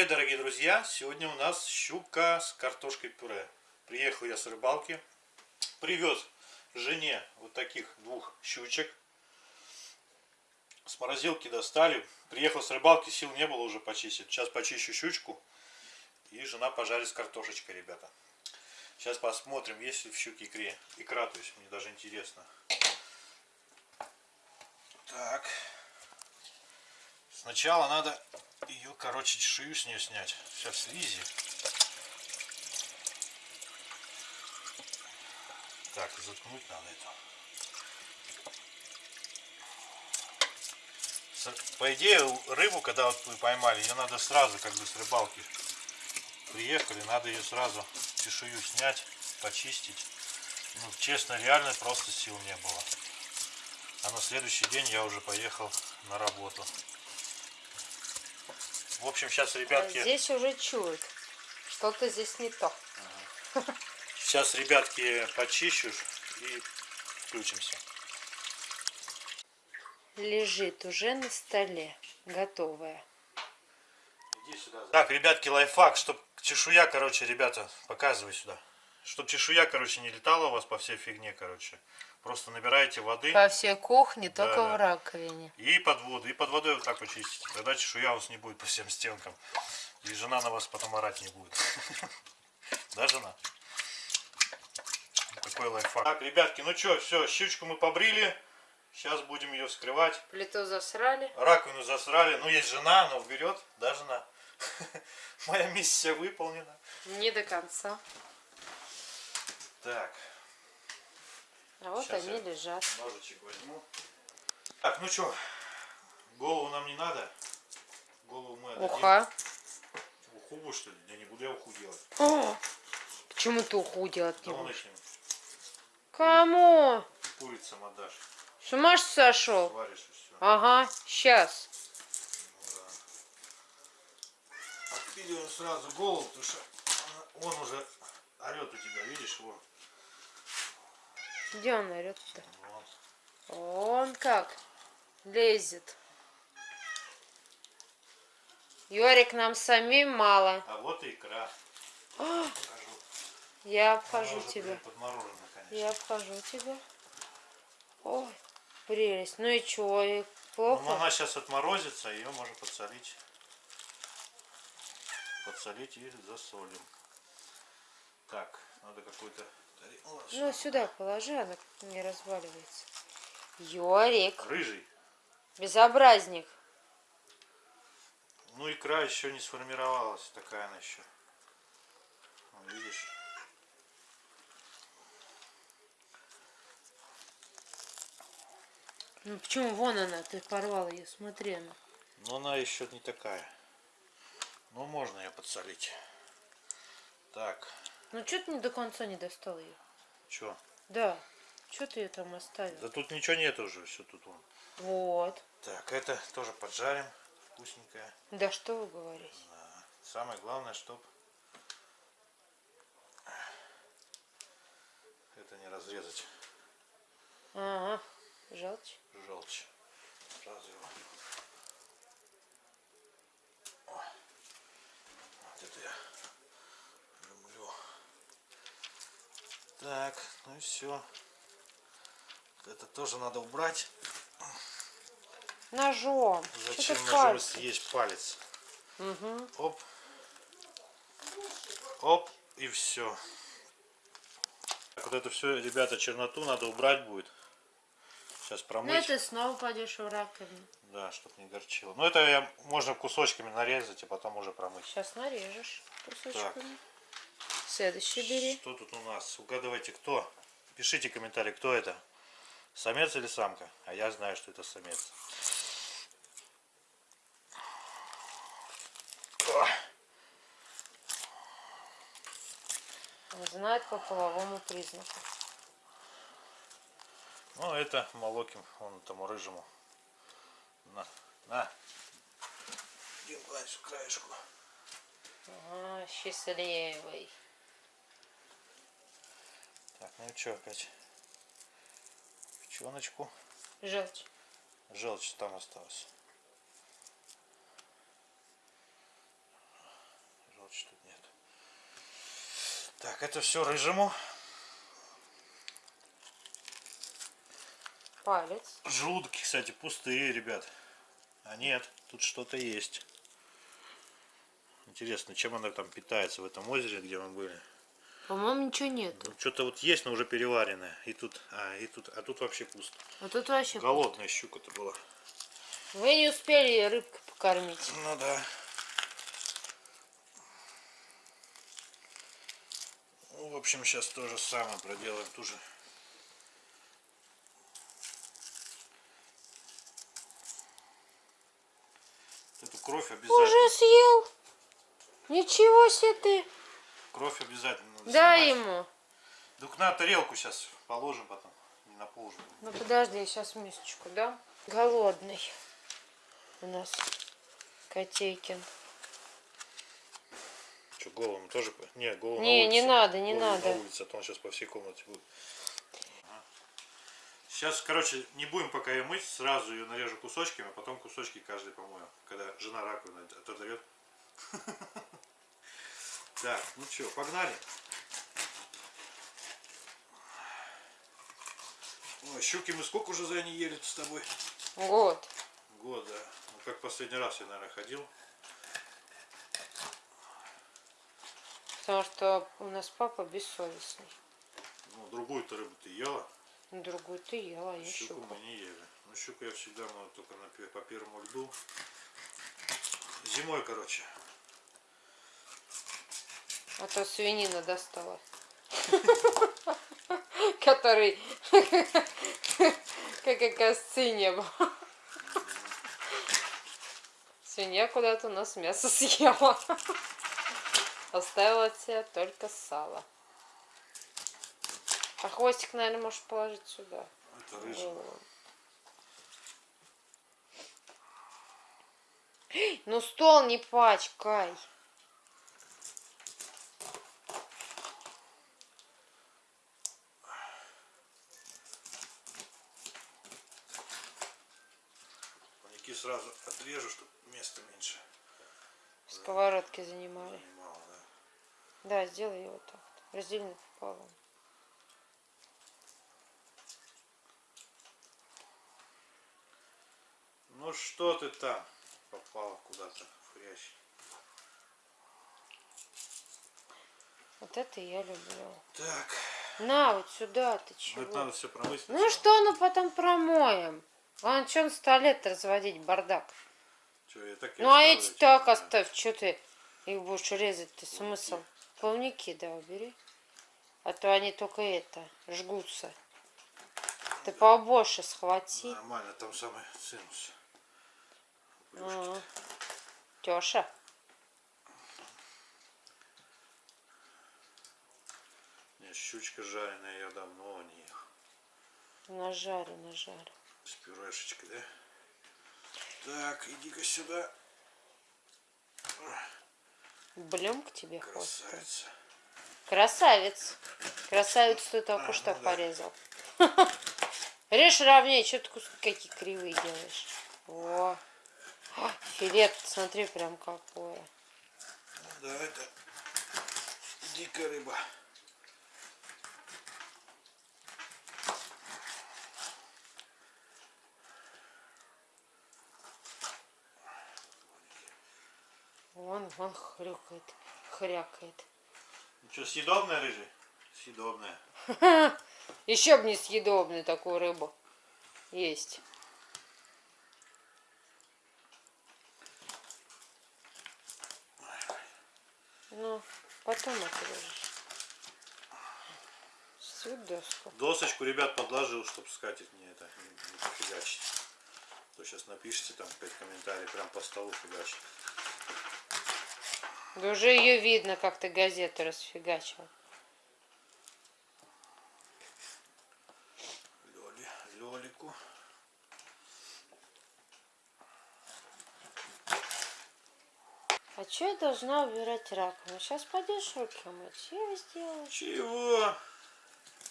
Привет, дорогие друзья! Сегодня у нас щука с картошкой пюре. Приехал я с рыбалки, привез жене вот таких двух щучек. С морозилки достали. Приехал с рыбалки, сил не было уже почистить. Сейчас почищу щучку. И жена пожарит с картошечкой, ребята. Сейчас посмотрим, есть ли в щуке икре. Икра, то есть мне даже интересно. Так. Сначала надо ее, короче, шею с нее снять. Сейчас слизи. Так, заткнуть надо это. По идее, рыбу, когда вот вы поймали, ее надо сразу, как бы с рыбалки приехали, надо ее сразу чешую снять, почистить. Ну, честно, реально просто сил не было. А на следующий день я уже поехал на работу. В общем, сейчас, ребятки... А здесь уже чуют. Что-то здесь не то. Сейчас, ребятки, почищу и включимся. Лежит уже на столе, готовая. Иди сюда. Так, ребятки, лайфхак, чтоб чешуя, короче, ребята, показывай сюда. Чтоб чешуя, короче, не летала у вас по всей фигне, короче. Просто набираете воды. По всей кухне, Да, только да. в раковине. И под воду. И под водой вот так вот чистите. Тогда чешуя у вас не будет по всем стенкам. И жена на вас потом орать не будет. Да, жена? Такой лайфхак. Так, ребятки, ну что, все, щучку мы побрили. Сейчас будем ее вскрывать. Плиту засрали. Раковину засрали. Ну, есть жена, она уберет. Да, жена? Моя миссия выполнена. Не до конца. Так, А вот Сейчас они лежат. ножичек возьму. Так, ну что, голову нам не надо. Голову мы отдадим. Уха. Уху будешь, что ли? Я не буду я уху делать. О, почему ты уху делать не будешь? Кому? курицам отдашь. С ума сошел? Сваришь и все. Ага, сейчас. Отпиливаем сразу голову, потому что он уже орет у тебя, видишь его? Где он орет-то? Он как лезет. Йорик, нам самим мало. А вот и икра. А. Я обхожу тебя. Я обхожу тебя. Ой, прелесть. Ну и чё, и Ну, плохо? она сейчас отморозится, ее можно подсолить. Подсолить и засолим. Так, надо какой-то... Ну, сюда положи, она не разваливается. Йорик, Рыжий. безобразник. Ну, икра еще не сформировалась, такая она еще. Вон, Видишь? Ну почему вон она, ты порвал ее, смотри она. Но она еще не такая. Ну, можно ее подсолить. Так, Ну что ты не до конца не достал ее? что? Да, что ты ее там оставил? Да тут ничего нет уже, все тут вон. Вот. Так, это тоже поджарим. Вкусненькое. Да что вы говорите? Да. Самое главное, чтоб это не разрезать Ага, желчь. желчь. Сразу его. О, Вот это я люблю. Так, ну и все. Это тоже надо убрать. Ножом. Зачем ножом пальцы? съесть палец? Угу. Оп. Оп. И все. Вот это все, ребята, черноту надо убрать будет. Сейчас Ну промыть. и ты снова пойдешь в раковину. Да, чтобы не горчило. Ну это я, можно кусочками нарезать и потом уже промыть. Сейчас нарежешь кусочками. Следующий бери. Что тут у нас? Угадывайте, кто? Пишите комментарий, кто это? Самец или самка? А я знаю, что это самец. Он знает по половому признаку. Ну, это молоким вон тому рыжему. На, на. Иди, гладь краешку. Ага, счастливый. Так, ну и что опять? Печеночку. Желчь. Желчь там осталась. Желчь тут нет. Так, это все рыжему. Палец. Желудки, кстати, пустые, ребят. А нет, тут что-то есть. Интересно, чем она там питается в этом озере, где мы были. По-моему, ничего нету. Ну, что-то вот есть, но уже переваренное. И тут, а, и тут, а тут вообще пусто. А тут вообще... Голодная щука-то была. Вы не успели её рыбкой покормить. Ну да. Ну, в общем, сейчас то же самое проделаем. Ту же. Эту кровь обязательно. Уже съел? Ничего себе ты. Кровь обязательно Дай ему. Дук на тарелку сейчас положим потом. Не на пол же. Ну подожди, сейчас мисочку, да? Голодный у нас Котейкин. Что, голову тоже? Не, голову Не, не надо, не Голову надо. на улице, а то он сейчас по всей комнате будет. Сейчас, короче, не будем пока ее мыть, сразу ее нарежу кусочками, а потом кусочки каждый помою, когда жена раковину отодает. Так, ну что, погнали. Ой, щуки мы сколько уже за не ели с тобой? Вот. Год, да. Ну, как последний раз я, наверное, ходил. Потому что у нас папа бессовестный. Ну, другую-то рыбу ты ела. Другую ты ела, а я Щуку щуку. мы не ели. Ну, щуку я всегда ну, только на, по первому льду. Зимой, короче. А то свинина достала. Который, как оказывается, не было. Свинья куда-то у нас мясо съела. Оставила от себя только сало. А хвостик, наверное, можешь положить сюда. Это рыжий. Ну стол не пачкай. Сразу отрежу, чтобы места меньше Сковородки занимали. занимало, да. Да, сделай его так. Раздельно пополам. Ну что ты там попала куда-то в хрящ? Вот это я люблю. Так, На, вот сюда ты ну чего? это надо все промыть. Ну что, ну потом промоем. Вон, что на столе разводить, бардак. Чё, я так и Ну а эти чё, так да. оставь, что ты их будешь резать, ты смысл? Плавники, да, убери. А то они только это, жгутся. Ты побольше схвати. Нормально, там самый цинус. Ага. Тёша. Не, щучка жареная, я давно не ел. На жаре, на жаре. С пюрешечкой, да? Так, иди-ка сюда. Блем к тебе хвост. Красавица. Красавец. Красавец ты только А, что ну да. порезал. Режь ровнее, что ты куски какие кривые делаешь. Во. А, Филет, смотри, прям какое. Да, это дикая рыба. Вон, вон хрюкает, хрякает. Ну что, съедобная рыжий? Съедобная. Еще бы не съедобную такую рыбу. Есть. Ну, потом отрежешь. Всю доску. Досочку, ребят, подложил, чтобы скатить мне это не, не пофигачить. То сейчас напишите там пять комментариев, прям по столу фигачить. Да уже ее видно, как ты газету расфигачил. Лёли, Лёлику. А что я должна убирать раковину? Сейчас пойдешь руки мыть, я сделаю. Чего?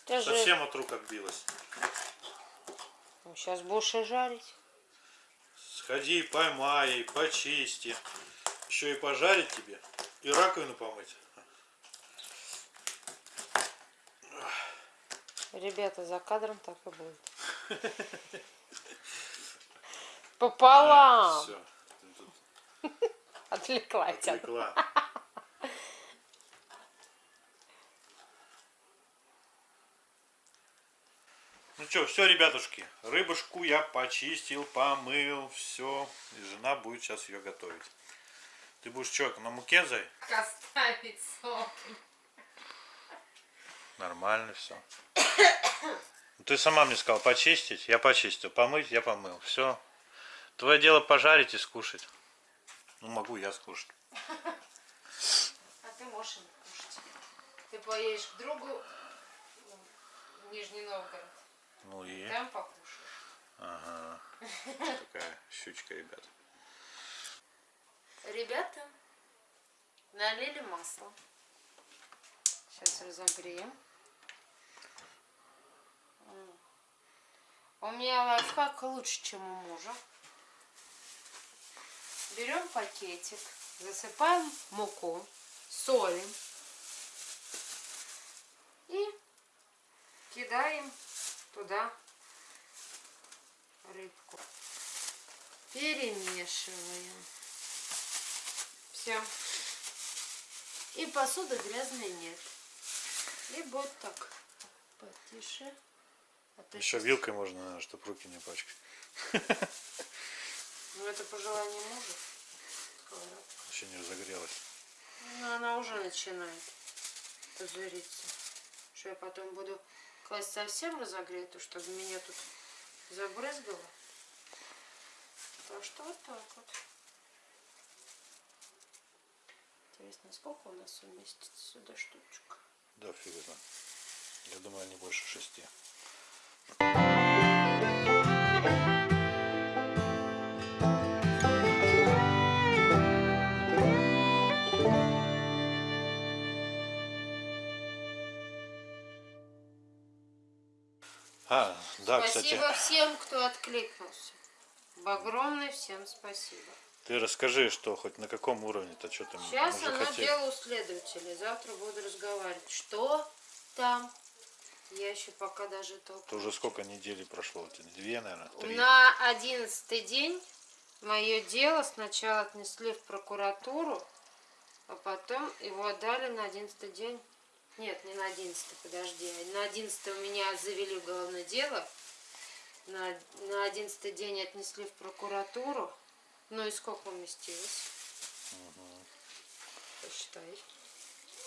Ты же Совсем от рук отбилась. сейчас будешь и жарить. Сходи, поймай, почисти. Еще и пожарить тебе. И раковину помыть. Ребята, за кадром так и будет. Пополам. Все. Отвлекла тебя. Отвлекла. Ну что, все, ребятушки, рыбушку я почистил, помыл, все. И жена будет сейчас ее готовить. Ты будешь что, на муке, зай? Оставить сок. Нормально все. Ты сама мне сказала почистить, я почистил, помыть, я помыл. Все. Твое дело пожарить и скушать. Ну, могу я скушать. А ты можешь и не кушать. Ты поедешь к другу в Нижний Новгород. Ну и... Там покушаешь. Ага. Такая щучка, ребят. Ребята, налили масло. Сейчас разогреем. У меня лайфхак лучше, чем у мужа. Берем пакетик, засыпаем муку, солим и кидаем туда рыбку. Перемешиваем. Все. И посуды грязной нет. И будет так. Потише. То Еще вилкой можно, чтобы руки не пачкать. Ну это по желанию мужа. Еще не разогрелась. Ну она уже начинает пузыриться. Что я потом буду класть совсем разогретую, чтобы меня тут забрызгало. Так что вот так вот. Интересно, сколько у нас уместится сюда штучек? Да, фиг это. Я думаю, не больше шести. А, да, спасибо кстати, всем, кто откликнулся. Огромное всем спасибо. Ты расскажи, что хоть на каком уровне-то, что там Сейчас оно хотели. дело у следователя. Завтра буду разговаривать. Что там? Я еще пока даже только... Это уже сколько недель прошло? Две, наверное, три. На одиннадцатый день мое дело сначала отнесли в прокуратуру, а потом его отдали на одиннадцатый день. Нет, не на одиннадцатый, подожди. На одиннадцатый у меня завели уголовное дело. На, на одиннадцатый день отнесли в прокуратуру. Ну и сколько уместилось? Посчитай.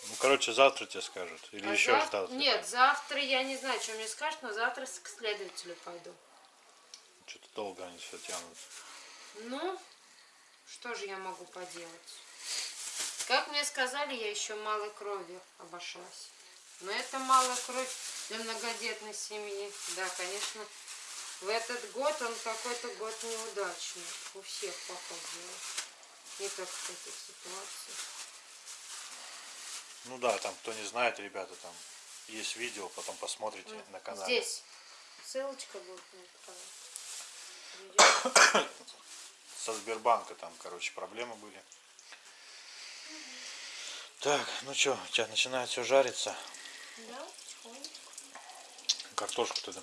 Ну, короче, завтра тебе скажут. Или А еще зав- завтра. Нет, завтра я не знаю, что мне скажут, но завтра к следователю пойду. Что-то долго они все тянут. Ну, что же я могу поделать? Как мне сказали, я еще малой кровью обошлась. Но это малая кровь для многодетной семьи. Да, конечно, в этот год он какой-то год неудачный. У всех похоже. Не только в таких ситуациях. Ну да, там, кто не знает, ребята, там есть видео, потом посмотрите на канале. Здесь ссылочка будет на этот канал. Со Сбербанка там, короче, проблемы были. Так, ну что, у тебя начинает все жариться. Да, потихоньку. Картошку ты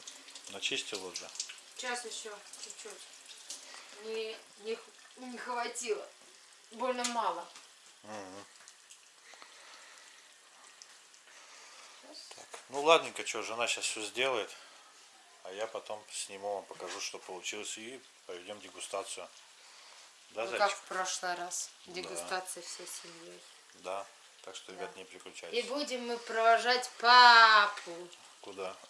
начистил уже. Сейчас еще чуть-чуть. Не, не, не хватило. Больно мало. Так, ну ладненько, что, жена сейчас все сделает. А я потом сниму вам, покажу, что получилось. И проведем дегустацию. Да, Ну, как в прошлый раз. Дегустация всей семьей. Да. Так что, ребят, не И переключайтесь. будем мы провожать папу. Куда?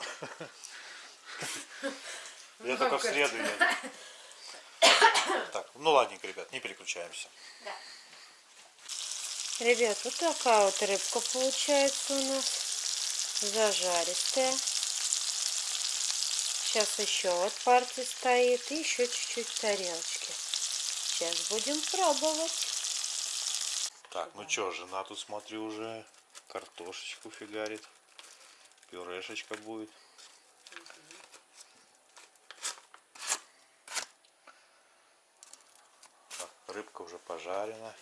Я только в среду еду. Так, ну ладненько, ребят, не переключаемся. Да. Ребят, вот такая вот рыбка получается у нас. Зажаристая. Сейчас еще вот партия стоит. И еще чуть-чуть в тарелочке. Сейчас будем пробовать. Так, ну что, жена тут, смотрю, уже картошечку фигарит. Пюрешечка будет. Рыбка уже пожарена.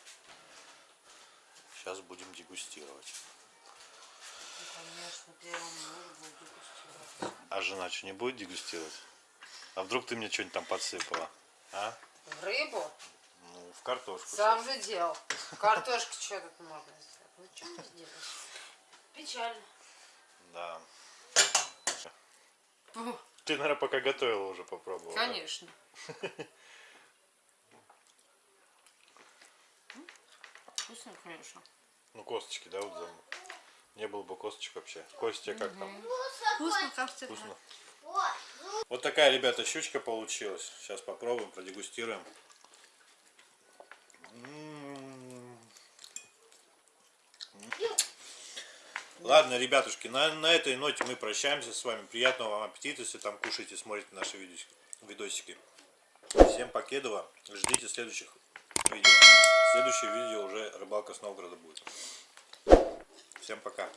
Сейчас будем дегустировать. Конечно. Буду дегустировать. А жена что, не будет дегустировать? А вдруг ты мне что-нибудь там подсыпала? А? В рыбу? Ну, в картошку. Сам же делал. Картошки что тут можно сделать? Ну что не сделаешь? Печально. Да. Ты, наверное, пока готовила уже попробовала. да? Конечно. М, Вкусно, конечно. Ну, косточки, да, вот за- Не было бы косточек вообще. Костя, как там? Вкусно, как всегда. Вкусно. Вот такая, ребята, щучка получилась. Сейчас попробуем, продегустируем. М. Ладно, ребятушки, на, на этой ноте мы прощаемся с вами. Приятного вам аппетита, если там кушаете, смотрите наши видосики. видосики. Всем покедова. Ждите следующих видео. Следующее видео уже рыбалка с Новгорода будет. Всем пока.